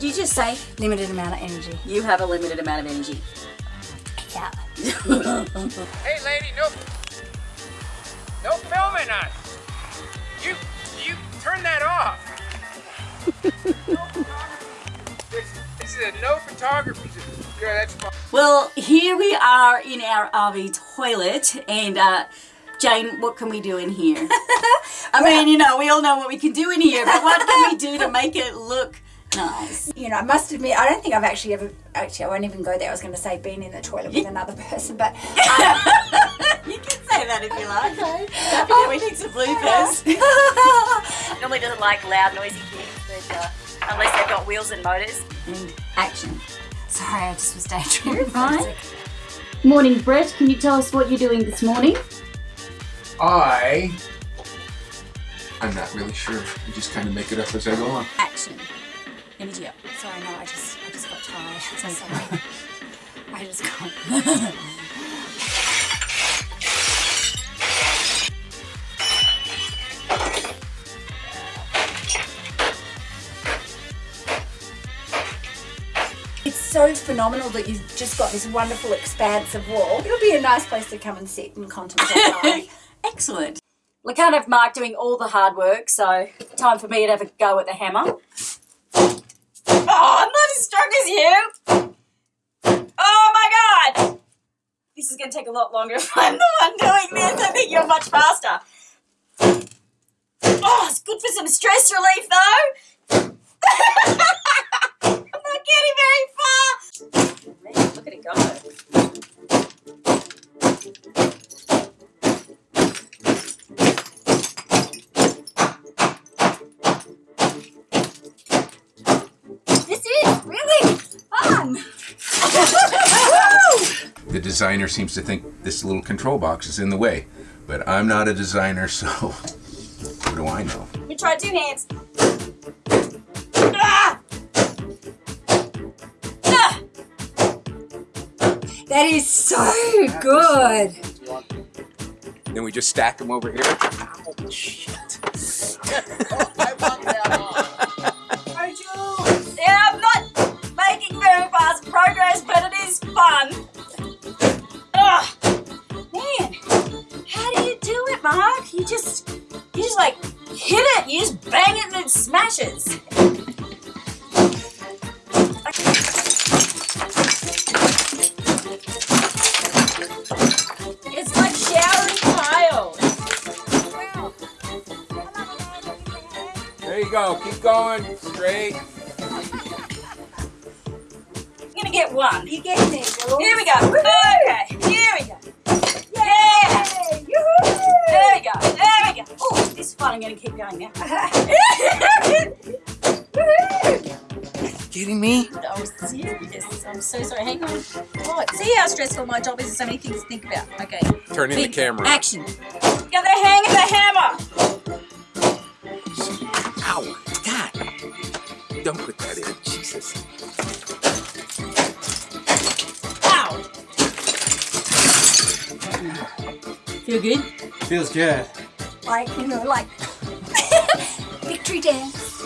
Did you just say limited amount of energy? You have a limited amount of energy. Yeah. hey lady, no, no filming us. You, you turn that off. this, this is a no photography. Yeah, that's fine. Well, here we are in our RV toilet and uh, Jane, what can we do in here? I mean, you know, we all know what we can do in here, but what can we do to make it look nice? You know, I must admit, I don't think I've actually ever, actually, I won't even go there. I was going to say been in the toilet with another person, but. Um, you can say that if you like. Okay. Oh, we need some bloopers. Normally doesn't like loud, noisy things, but uh, unless they've got wheels and motors. And action. Sorry, I just was daydreaming. fine. Morning, Brett. Can you tell us what you're doing this morning? I, I'm not really sure. I just kind of make it up as I go on. Action. Energy up. Sorry, no, I just, I just got tired. So sorry. I just got. It's so phenomenal that you've just got this wonderful expanse of wall. It'll be a nice place to come and sit and contemplate life. Excellent. Well, I can't have Mark doing all the hard work, so time for me to have a go at the hammer. Oh, I'm not as strong as you! Oh my god! This is going to take a lot longer if I'm the one doing this. I think you're much faster. Oh, it's good for some stress relief though. I'm not getting very far. Man, look at it go. This is really fun. The designer seems to think this little control box is in the way, but I'm not a designer, so what do I know? You try two hands. Ah! Ah! That is so good. Then we just stack them over here. Ow, do? You just, you just like hit it. You just bang it and it smashes. It's like. There you go. Keep going. Straight. So sorry. Hang on. Oh, see how stressful my job is? There's so many things to think about. Okay. Turning the Big camera. Action. Got the hang of the hammer. Ow. God. Don't put that in. Jesus. Ow. Feel good? Feels good. Like, you know, like victory dance.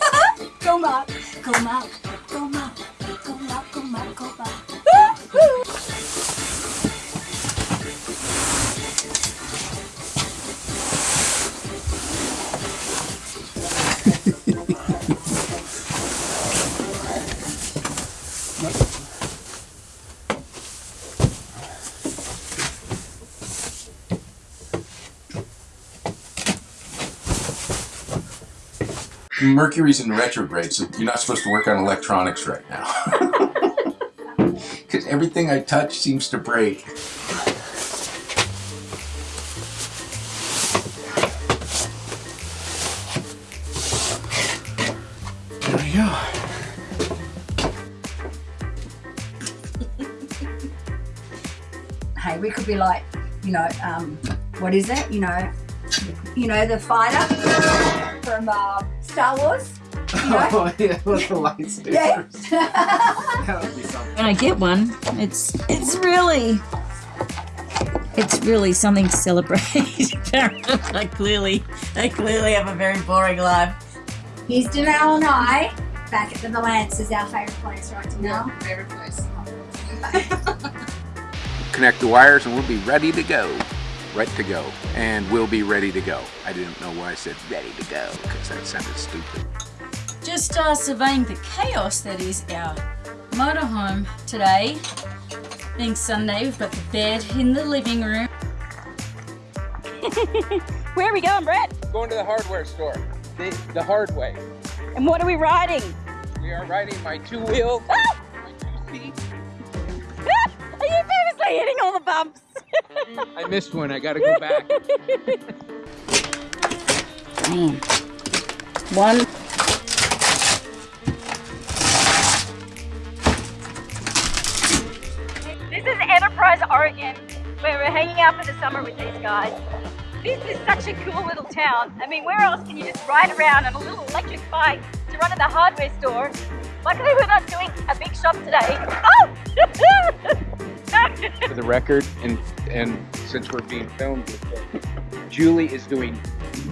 go Mark, go Mark, go Mark, Mercury's in retrograde, so you're not supposed to work on electronics right now. Because everything I touch seems to break. Be like, you know, um, what is it? You know, you know, the fighter from uh, Star Wars. You know? Oh yeah, with the lightsabers. Yeah. that would be something. When I get one, it's it's really It's really something to celebrate. I clearly, I clearly have a very boring life. Here's Danelle and I back at the is our favourite place, right, Danelle? favorite place. Connect the wires and we'll be ready to go. Right to go. And we'll be ready to go. I didn't know why I said ready to go because that sounded stupid. Just uh, surveying the chaos that is our motorhome today. Being Sunday, we've got the bed in the living room. Where are we going, Brett? Going to the hardware store. The, the hard way. And what are we riding? We are riding my two wheel, Ah! my two seat. Are famously hitting all the bumps? I missed one. I gotta go back. Man. One. This is Enterprise, Oregon, where we're hanging out for the summer with these guys. This is such a cool little town. I mean, where else can you just ride around on a little electric bike to run to the hardware store? Luckily, we're not doing a big shop today. Oh! For the record, and and since we're being filmed, Julie is doing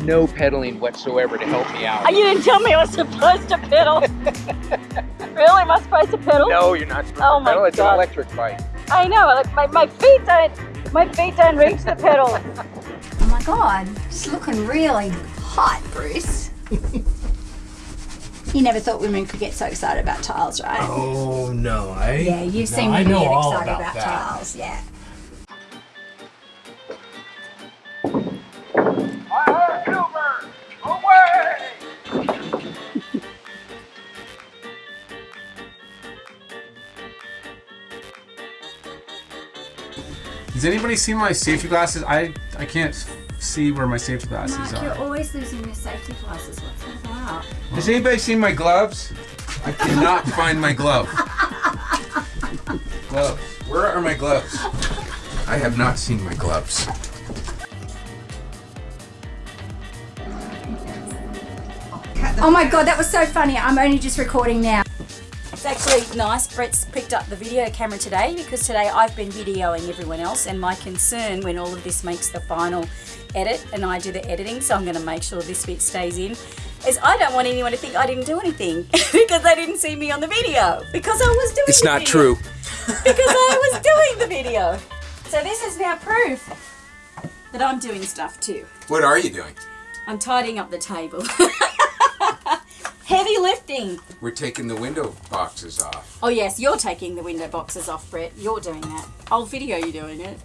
no pedaling whatsoever to help me out. Ah, you didn't tell me I was supposed to pedal. really? Am I supposed to pedal? No, you're not supposed Oh to my pedal. It's God. an electric bike. I know. Like my, my feet don't my feet don't reach the pedal. Oh my god, it's looking really hot, Bruce. you never thought women could get so excited about tiles, right? Oh no, I Yeah, you've no, seen women get excited about, about, tiles, yeah. Has anybody seen my safety glasses? I I can't see where my safety glasses Mark, you're always losing your safety glasses. What's that about? Has anybody seen my gloves? I cannot find my glove. Gloves. Where are my gloves? I have not seen my gloves. Oh my god, that was so funny. I'm only just recording now. It's actually nice. Brett's picked up the video camera today because today I've been videoing everyone else, and my concern when all of this makes the final edit and I do the editing, so I'm going to make sure this bit stays in, is I don't want anyone to think I didn't do anything because they didn't see me on the video because I was doing. It's not video. true. because I was doing the video. So this is now proof that I'm doing stuff too. What are you doing? I'm tidying up the table. Heavy lifting. We're taking the window boxes off. Oh yes, you're taking the window boxes off, Brett. You're doing that. I'll video you doing it.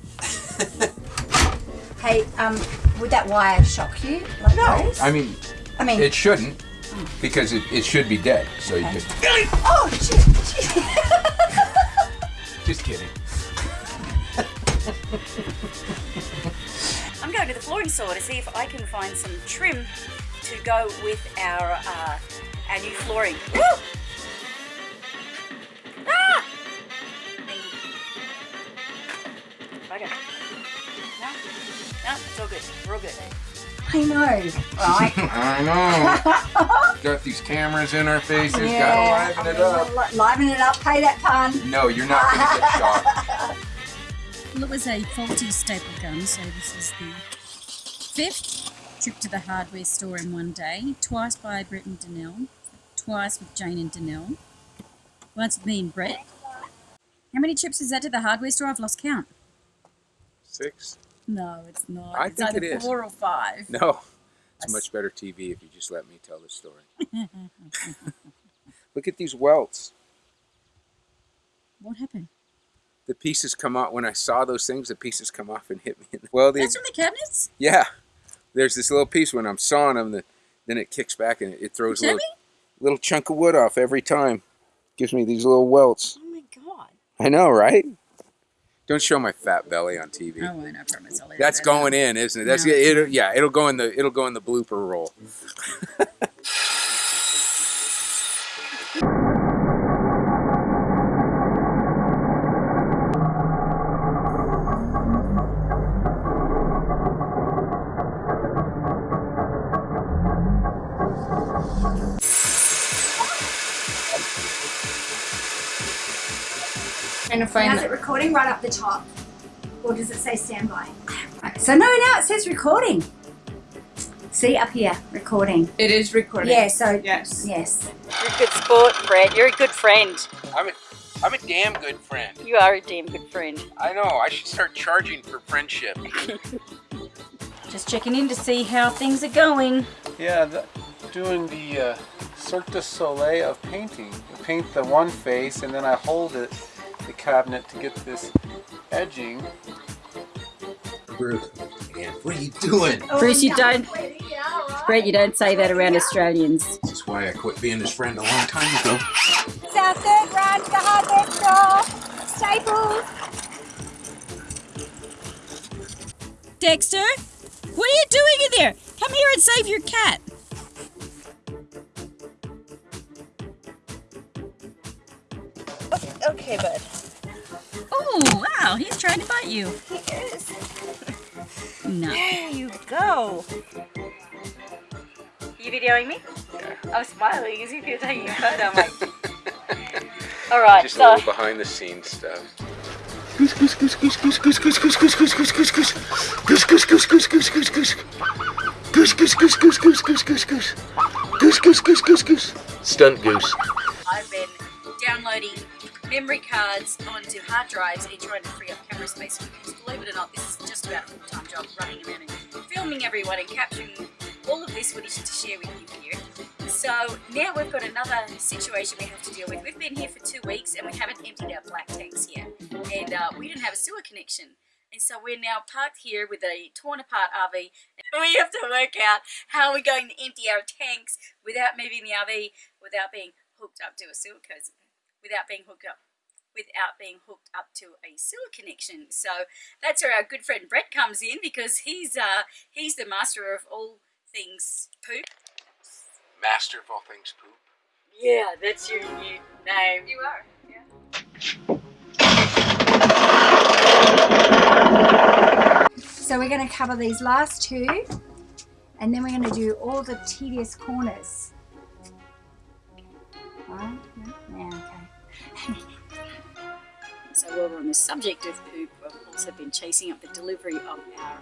Hey, um, would that wire shock you? Like those? I mean, I mean, it shouldn't because it, it should be dead. So you just. oh shit! Just kidding. I'm going to the flooring store to see if I can find some trim to go with our uh, our new flooring. Woo! Ah! Okay. No, no, it's all good. We're all good. I know, right? I know. Got these cameras in our faces. Yeah. Gotta liven it up. Liven it up. Pay that pun. No, you're not gonna get shot. Well, it was a faulty staple gun, so this is the fifth trip to the hardware store in one day. Twice by Brett and Danelle, twice with Jane and Danelle, once with me and Brett. How many trips is that to the hardware store? I've lost count. Six? No, it's not. I it's think either it is. four or five. No. It's much better TV if you just let me tell the story. Look at these welts. What happened? The pieces come off. When I saw those things, the pieces come off and hit me. In the, well, the, That's from the cabinets? yeah. There's this little piece when I'm sawing them, that then it kicks back and it, it throws a little, little chunk of wood off every time. Gives me these little welts. Oh my god. I know, right? Don't show my fat belly on TV. Oh, I won't, I promise. I'll That's going in, isn't it? That's No. it'll, yeah. It'll go in the it'll go in the blooper roll. And How's it recording? Right up the top. or does it say standby? Right, So no, now it says recording. See up here, recording. It is recording. Yeah, so Yes. yes. You're a good sport, Fred. You're a good friend. I'm a, I'm a damn good friend. You are a damn good friend. I know. I should start charging for friendship. Just checking in to see how things are going. Yeah, the, doing the uh, Cirque du Soleil of painting. I paint the one face and then I hold it, the cabinet, to get this edging. Bruce, man, what are you doing? Oh, Bruce, you don't, Brett, you don't say that around Australians. That's why I quit being his friend a long time ago. It's our third run to the hardware store. Staples. Dexter, what are you doing in there? Come here and save your cat. Okay, bud. Wow, he's trying to bite you. He is. No. There you go. You videoing me? I'm smiling as if you're taking a photo. I'm like, all right, Just a so little behind the scenes stuff. Goose, goose, goose, goose, goose, goose, goose, goose, goose, goose, goose, goose, goose. Goose, goose, goose, goose, goose, goose, goose. Goose, goose, goose, goose, goose, goose, goose, goose. Goose, goose, goose, goose, goose. Stunt goose. I've been downloading memory cards onto hard drives and trying to free up camera space because believe it or not, this is just about a full-time job running around and filming everyone and capturing all of this footage to share with you here. So now we've got another situation we have to deal with. We've been here for two weeks and we haven't emptied our black tanks yet. And uh, we didn't have a sewer connection. And so we're now parked here with a torn apart RV and we have to work out how we're going to empty our tanks without moving the RV, without being hooked up to a sewer without being hooked up without being hooked up to a sewer connection. So that's where our good friend Brett comes in because he's uh he's the master of all things poop. Master of all things poop. Yeah, that's your new name. You are. So we're going to cover these last two, and then we're going to do all the tedious corners. Right? Yeah, okay. So while we're on the subject of poop, I've also been chasing up the delivery of our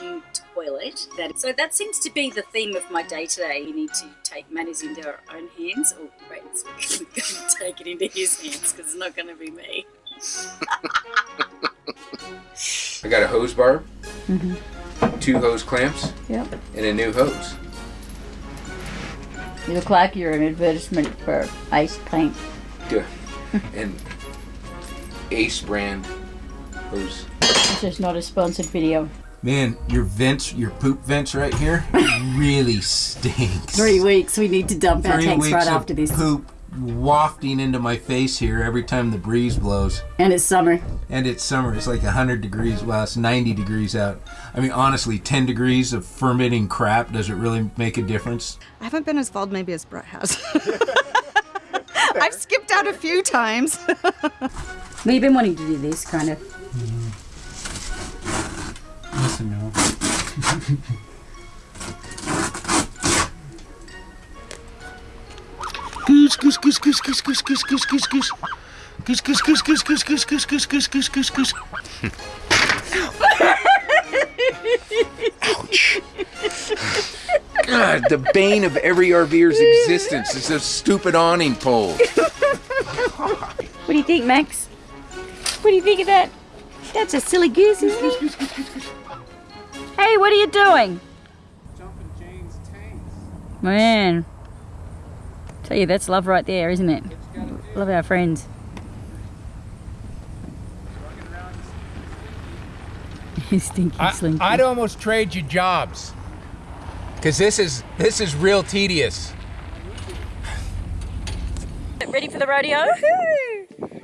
new toilet. That so that seems to be the theme of my day today. We need to take matters into our own hands, or wait, Brett's going to take it into his hands because it's not going to be me. I got a hose barb, Mm-hmm. two hose clamps, Yep. and a new hose. You look like you're an advertisement for Ace paint. Good. and Ace brand hose. This is not a sponsored video. Man, your vents, your poop vents right here, really stinks. Three weeks. We need to dump our Three tanks right after this. Poop wafting into my face here every time the breeze blows. And it's summer. And it's summer. It's like 100 degrees. Well, it's 90 degrees out. I mean, honestly, 10 degrees of fermenting crap, does it really make a difference? I haven't been as bald maybe as Brett has. I've skipped out a few times. We've been wanting to do this kind of. Yes and no. Goose, goose, goose, goose, goose, goose, goose, goose, goose, goose. Goose, goose, goose, goose, goose, goose, goose, goose, goose, goose, goose, goose. God, the bane of every RVer's existence is those stupid awning poles. What do you think, Max? What do you think of that? That's a silly goose, isn't it? Hey, what are you doing? Jumping Jane's tanks. Man. Tell you, that's love right there, isn't it? Love our friends. Stinky slinky. I'd almost trade you jobs. Cause this is this is real tedious. Ready for the rodeo?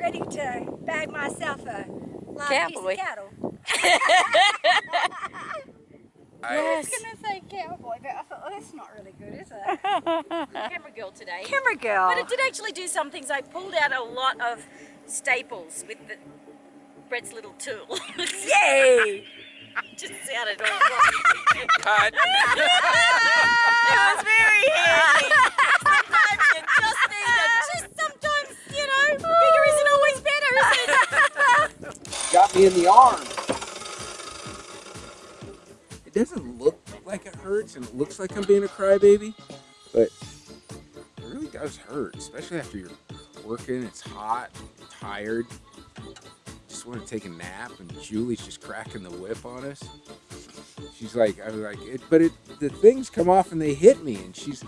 Ready to bag myself a live Cowboy. piece of cattle. I, was gonna say cowboy, but I thought, oh, that's not really good, is it? Camera girl today. Camera girl. But it did actually do some things. I pulled out a lot of staples with the Brett's little tool. Yay! Just sounded all wrong. cut. it was very handy. Sometimes you just need a, just sometimes, you know, bigger isn't always better, is it? Got me in the arm. it doesn't look like it hurts, and it looks like I'm being a crybaby, but it really does hurt, especially after you're working. It's hot, you're tired. Just want to take a nap, and Julie's just cracking the whip on us. She's like, I was like, it, but it, the things come off and they hit me, and she's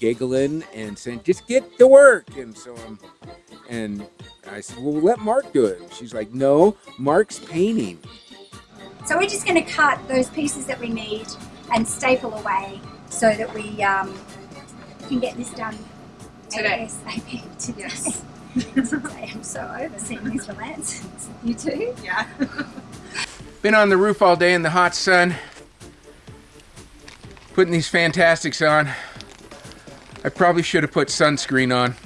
giggling and saying, just get to work. And so I'm, and I said, well, let Mark do it. She's like, no, Mark's painting. So we're just going to cut those pieces that we need and staple away so that we um, can get this done Today. ASAP today. Yes. Today. I'm so over seeing these Lance. You too? Yeah. Been on the roof all day in the hot sun, putting these fantastics on. I probably should have put sunscreen on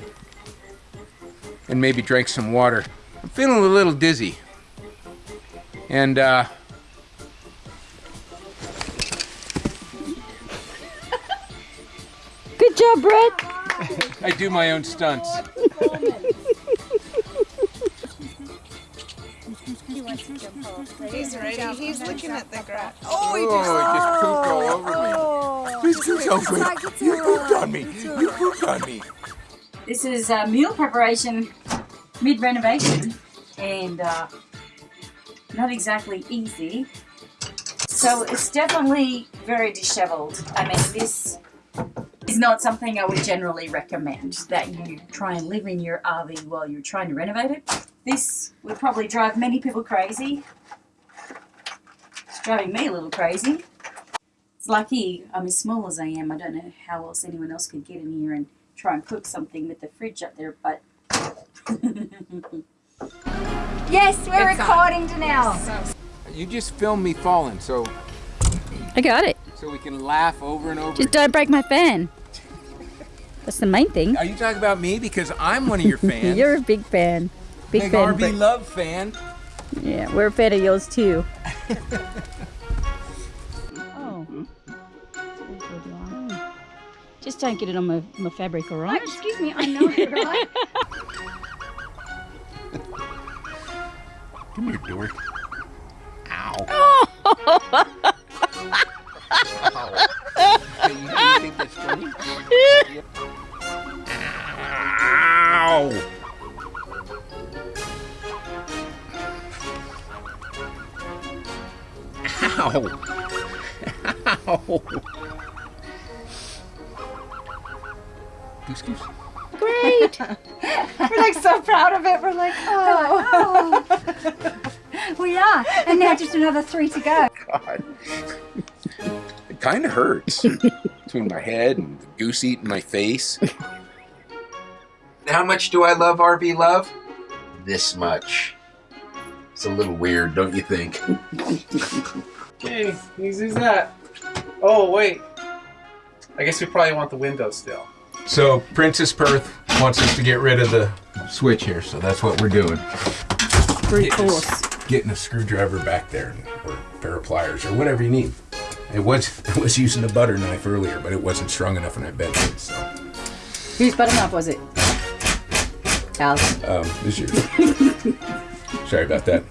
and maybe drank some water. I'm feeling a little dizzy. And uh, Good job, Brett. I do my own stunts. He's ready. He's looking at the grass. Oh, he just pooped all over me. He's pooped over me. You pooped on me. You pooped on me. This is uh, meal preparation mid renovation and uh, not exactly easy. So it's definitely very disheveled. I mean, this is not something I would generally recommend that you try and live in your RV while you're trying to renovate it. This would probably drive many people crazy. It's driving me a little crazy. It's lucky I'm as small as I am. I don't know how else anyone else could get in here and try and cook something with the fridge up there, but Yes, we're recording Janelle. You just filmed me falling, so I got it. So we can laugh over and over. Just don't break my fan. That's the main thing. Are you talking about me because I'm one of your fans? You're a big fan. Big Big fan. RV Brett. Love fan. Yeah, we're a fan of yours too. oh. Just don't get it on my, my fabric, all right? Oh, excuse me, I know it, right? Come here, dork. Another three to go. God. It kind of hurts between my head and the goose eating my face. How much do I love RV Love? This much. It's a little weird, don't you think? Okay, who's who's that? Oh, wait. I guess we probably want the window still. So, Princess Perth wants us to get rid of the switch here, so that's what we're doing. Brute Getting a- force. Getting a screwdriver back there, or a pair of pliers, or whatever you need. It was I was using a butter knife earlier, but it wasn't strong enough, and I bent it. So, Whose butter knife was it? Al's. um, this is yours. Sorry about that.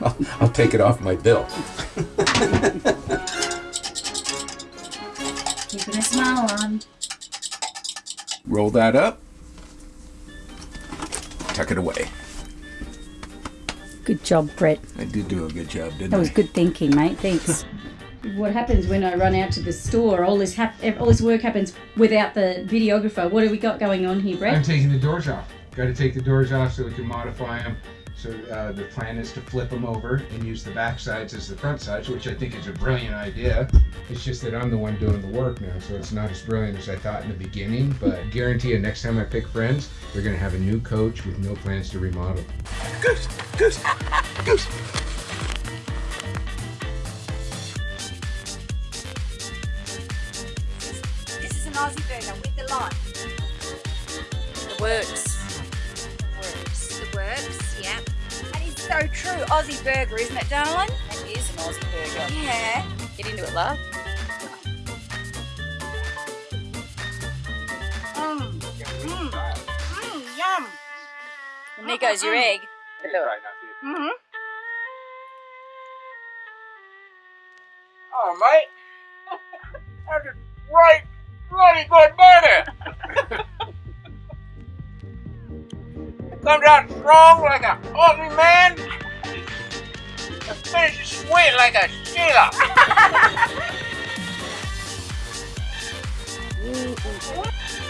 I'll, I'll take it off my bill. keeping a smile on. Roll that up. Tuck it away. Good job, Brett. I did do a good job, didn't I? That was I? good thinking, mate. Thanks. what happens when I run out to the store? All this hap- all this work happens without the videographer. What have we got going on here, Brett? I'm taking the doors off. Got to take the doors off so we can modify them. So uh, the plan is to flip them over and use the back sides as the front sides, which I think is a brilliant idea. It's just that I'm the one doing the work now, so it's not as brilliant as I thought in the beginning. But I guarantee you, next time I pick friends, they're gonna have a new coach with no plans to remodel. Goose, goose, goose. This is an Aussie burger with the lime. The works. Works. The works, yeah. That is so true. Aussie burger, isn't it, darling? That is an Aussie burger. Yeah. Get into it, love. Mmm. Mmm. Mmm. Yum. And there goes your egg. Mm-hmm. Oh, mate. That's a right, bloody good burger. it comes out strong like a Aussie man. It finishes sweet like a Sheila.